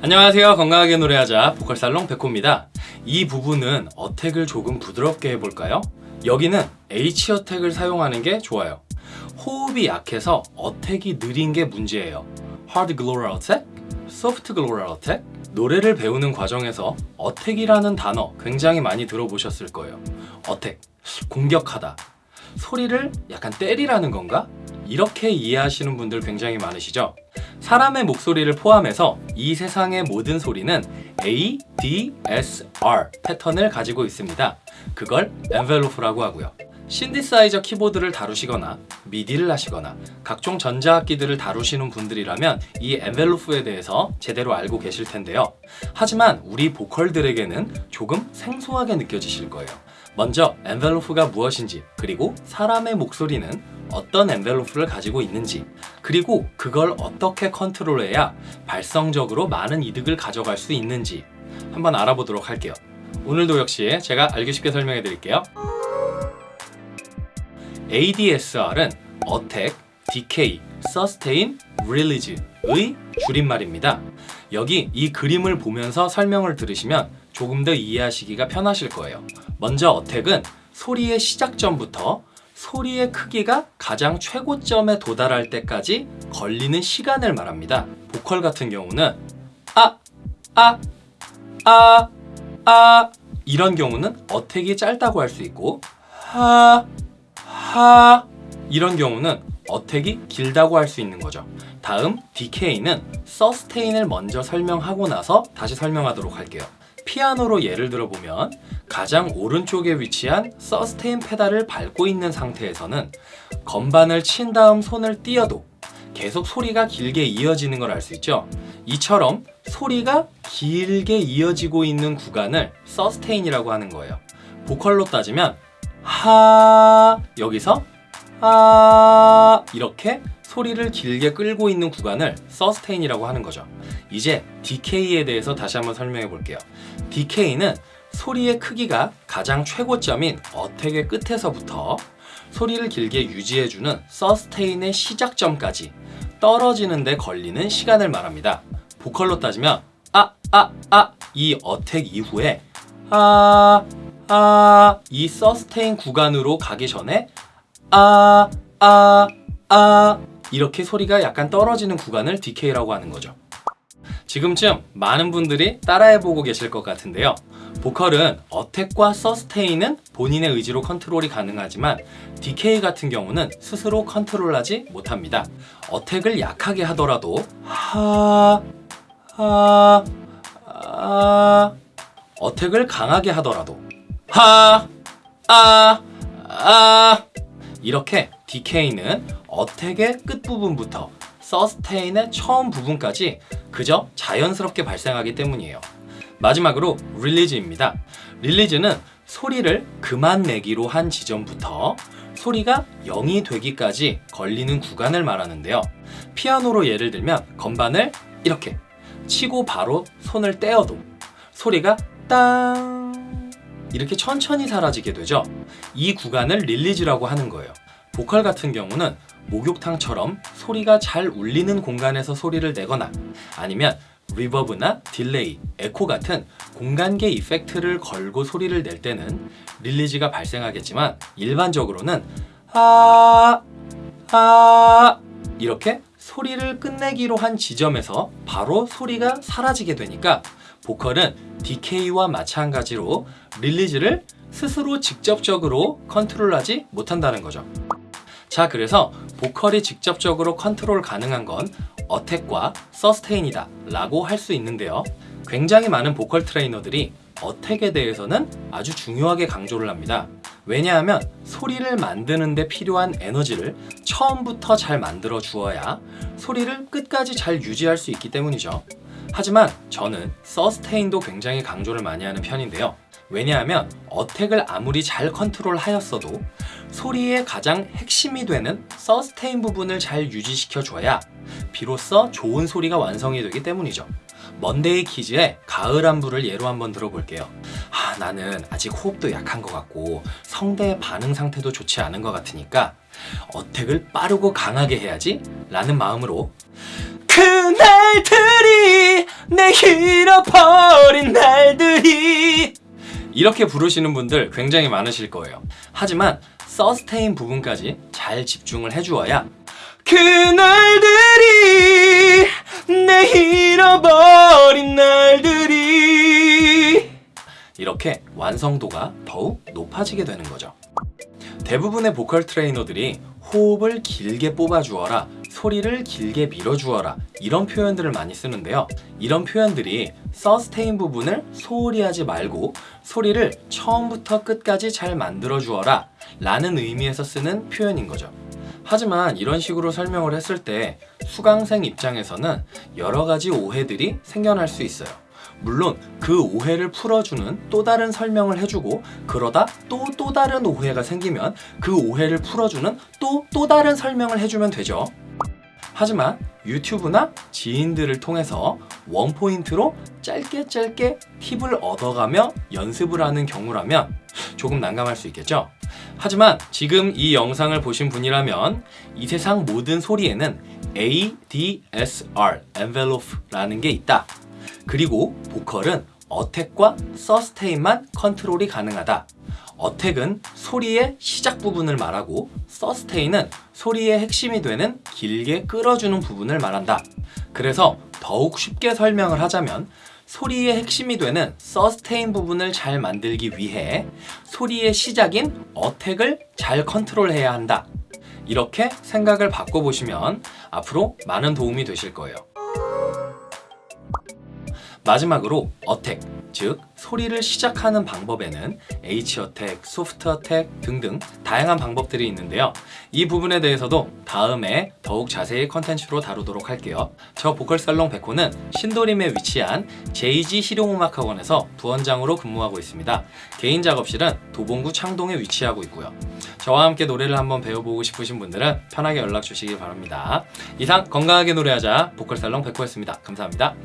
안녕하세요. 건강하게 노래하자 보컬살롱 백호입니다. 이 부분은 어택을 조금 부드럽게 해볼까요? 여기는 H 어택을 사용하는 게 좋아요. 호흡이 약해서 어택이 느린 게 문제예요. Hard Gloral Attack, Soft Gloral Attack. 노래를 배우는 과정에서 어택이라는 단어 굉장히 많이 들어보셨을 거예요. 어택, 공격하다. 소리를 약간 때리라는 건가? 이렇게 이해하시는 분들 굉장히 많으시죠? 사람의 목소리를 포함해서 이 세상의 모든 소리는 A, D, S, R 패턴을 가지고 있습니다. 그걸 엔벨로프라고 하고요. 신디사이저 키보드를 다루시거나 미디를 하시거나 각종 전자악기들을 다루시는 분들이라면 이 엔벨로프에 대해서 제대로 알고 계실 텐데요. 하지만 우리 보컬들에게는 조금 생소하게 느껴지실 거예요. 먼저 엔벨로프가 무엇인지 그리고 사람의 목소리는 어떤 엔벨로프를 가지고 있는지 그리고 그걸 어떻게 컨트롤해야 발성적으로 많은 이득을 가져갈 수 있는지 한번 알아보도록 할게요. 오늘도 역시 제가 알기 쉽게 설명해 드릴게요. ADSR은 Attack, Decay, Sustain, Release의 줄임말입니다. 여기 이 그림을 보면서 설명을 들으시면 조금 더 이해하시기가 편하실 거예요 먼저 Attack은 소리의 시작점부터 소리의 크기가 가장 최고점에 도달할 때까지 걸리는 시간을 말합니다. 보컬 같은 경우는 아, 아, 아, 아 이런 경우는 어택이 짧다고 할 수 있고 하, 하 이런 경우는 어택이 길다고 할 수 있는 거죠. 다음 DK는 서스테인을 먼저 설명하고 나서 다시 설명하도록 할게요. 피아노로 예를 들어보면 가장 오른쪽에 위치한 서스테인 페달을 밟고 있는 상태에서는 건반을 친 다음 손을 띄어도 계속 소리가 길게 이어지는 걸 알 수 있죠. 이처럼 소리가 길게 이어지고 있는 구간을 서스테인이라고 하는 거예요. 보컬로 따지면 하 여기서 아 이렇게 소리를 길게 끌고 있는 구간을 서스테인이라고 하는 거죠. 이제 DK에 대해서 다시 한번 설명해 볼게요 DK는 소리의 크기가 가장 최고점인 어택의 끝에서부터 소리를 길게 유지해주는 서스테인의 시작점까지 떨어지는 데 걸리는 시간을 말합니다. 보컬로 따지면 아, 아, 아 이 어택 이후에 아, 아 이 서스테인 구간으로 가기 전에 아, 아, 아 이렇게 소리가 약간 떨어지는 구간을 DK라고 하는 거죠 지금쯤 많은 분들이 따라해보고 계실 것 같은데요. 보컬은 어택과 서스테인은 본인의 의지로 컨트롤이 가능하지만 DK 같은 경우는 스스로 컨트롤하지 못합니다. 어택을 약하게 하더라도 하... 하... 아... 어택을 강하게 하더라도 하... 아... 아... 이렇게 DK는 어택의 끝부분부터 서스테인의 처음 부분까지 그저 자연스럽게 발생하기 때문이에요. 마지막으로 릴리즈입니다. 릴리즈는 소리를 그만 내기로 한 지점부터 소리가 0이 되기까지 걸리는 구간을 말하는데요. 피아노로 예를 들면 건반을 이렇게 치고 바로 손을 떼어도 소리가 땅 이렇게 천천히 사라지게 되죠. 이 구간을 release라고 하는 거예요. 보컬 같은 경우는 목욕탕처럼 소리가 잘 울리는 공간에서 소리를 내거나 아니면 reverb나 delay, 에코 같은 공간계 effect를 걸고 소리를 낼 때는 release가 발생하겠지만 일반적으로는 아, 아 이렇게 소리를 끝내기로 한 지점에서 바로 소리가 사라지게 되니까 보컬은 decay와 마찬가지로 release를 스스로 직접적으로 컨트롤하지 못한다는 거죠. 자 그래서 보컬이 직접적으로 컨트롤 가능한 건 attack과 sustain이다 라고 할 수 있는데요. 굉장히 많은 보컬 트레이너들이 attack에 대해서는 아주 중요하게 강조를 합니다. 왜냐하면 소리를 만드는 데 필요한 에너지를 처음부터 잘 만들어 주어야 소리를 끝까지 잘 유지할 수 있기 때문이죠. 하지만 저는 sustain도 굉장히 강조를 많이 하는 편인데요 왜냐하면 attack을 아무리 잘 컨트롤 하였어도 소리의 가장 핵심이 되는 sustain 부분을 잘 유지시켜 줘야 비로소 좋은 소리가 완성이 되기 때문이죠. 먼데이 키즈의 가을 안부를 예로 한번 들어볼게요. 아 나는 아직 호흡도 약한 것 같고 성대 반응 상태도 좋지 않은 것 같으니까 어택을 빠르고 강하게 해야지 라는 마음으로 그날들이 내 잃어버린 날들이 이렇게 부르시는 분들 굉장히 많으실 거예요. 하지만 서스테인 부분까지 잘 집중을 해주어야 그날들이 내 잃어버린 날들이 이렇게 완성도가 더욱 높아지게 되는 거죠. 대부분의 보컬 트레이너들이 호흡을 길게 뽑아주어라, 소리를 길게 밀어주어라 이런 표현들을 많이 쓰는데요. 이런 표현들이 서스테인 부분을 소홀히 하지 말고 소리를 처음부터 끝까지 잘 만들어 주어라 라는 의미에서 쓰는 표현인 거죠. 하지만 이런 식으로 설명을 했을 때 수강생 입장에서는 여러 가지 오해들이 생겨날 수 있어요. 물론 그 오해를 풀어주는 또 다른 설명을 해주고 그러다 또또 다른 오해가 생기면 그 오해를 풀어주는 또또 다른 설명을 해주면 되죠. 하지만 유튜브나 지인들을 통해서 원포인트로 짧게 짧게 팁을 얻어가며 연습을 하는 경우라면 조금 난감할 수 있겠죠? 하지만 지금 이 영상을 보신 분이라면 이 세상 모든 소리에는 ADSR, envelope라는 게 있다. 그리고 보컬은 어택과 서스테인만 컨트롤이 가능하다. 어택은 소리의 시작 부분을 말하고 서스테인은 소리의 핵심이 되는 길게 끌어주는 부분을 말한다. 그래서 더욱 쉽게 설명을 하자면 소리의 핵심이 되는 서스테인 부분을 잘 만들기 위해 소리의 시작인 어택을 잘 컨트롤해야 한다. 이렇게 생각을 바꿔보시면 앞으로 많은 도움이 되실 거예요. 마지막으로 어택, 즉 소리를 시작하는 방법에는 H 어택, 소프트 어택 등등 다양한 방법들이 있는데요. 이 부분에 대해서도 다음에 더욱 자세히 컨텐츠로 다루도록 할게요. 저 보컬 살롱 백호는 신도림에 위치한 JG 실용음악학원에서 부원장으로 근무하고 있습니다. 개인 작업실은 도봉구 창동에 위치하고 있고요. 저와 함께 노래를 한번 배워보고 싶으신 분들은 편하게 연락 주시기 바랍니다. 이상 건강하게 노래하자 보컬 살롱 백호였습니다. 감사합니다.